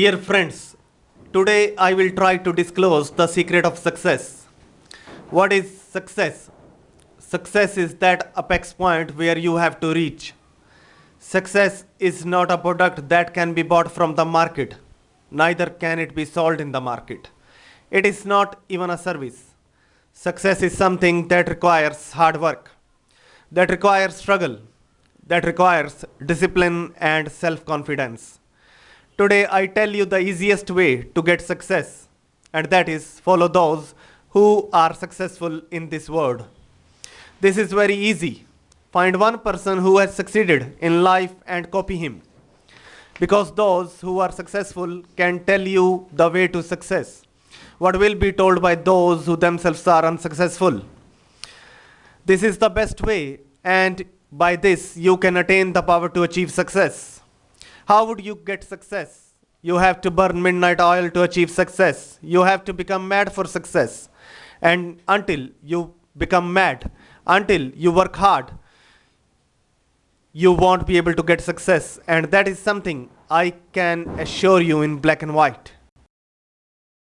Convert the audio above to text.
Dear friends, today I will try to disclose the secret of success. What is success? Success is that apex point where you have to reach. Success is not a product that can be bought from the market, neither can it be sold in the market. It is not even a service. Success is something that requires hard work, that requires struggle, that requires discipline and self confidence. Today, I tell you the easiest way to get success, and that is follow those who are successful in this world. This is very easy. Find one person who has succeeded in life and copy him. Because those who are successful can tell you the way to success. What will be told by those who themselves are unsuccessful. This is the best way, and by this, you can attain the power to achieve success. How would you get success? You have to burn midnight oil to achieve success. You have to become mad for success. And until you become mad, until you work hard, you won't be able to get success. And that is something I can assure you in black and white.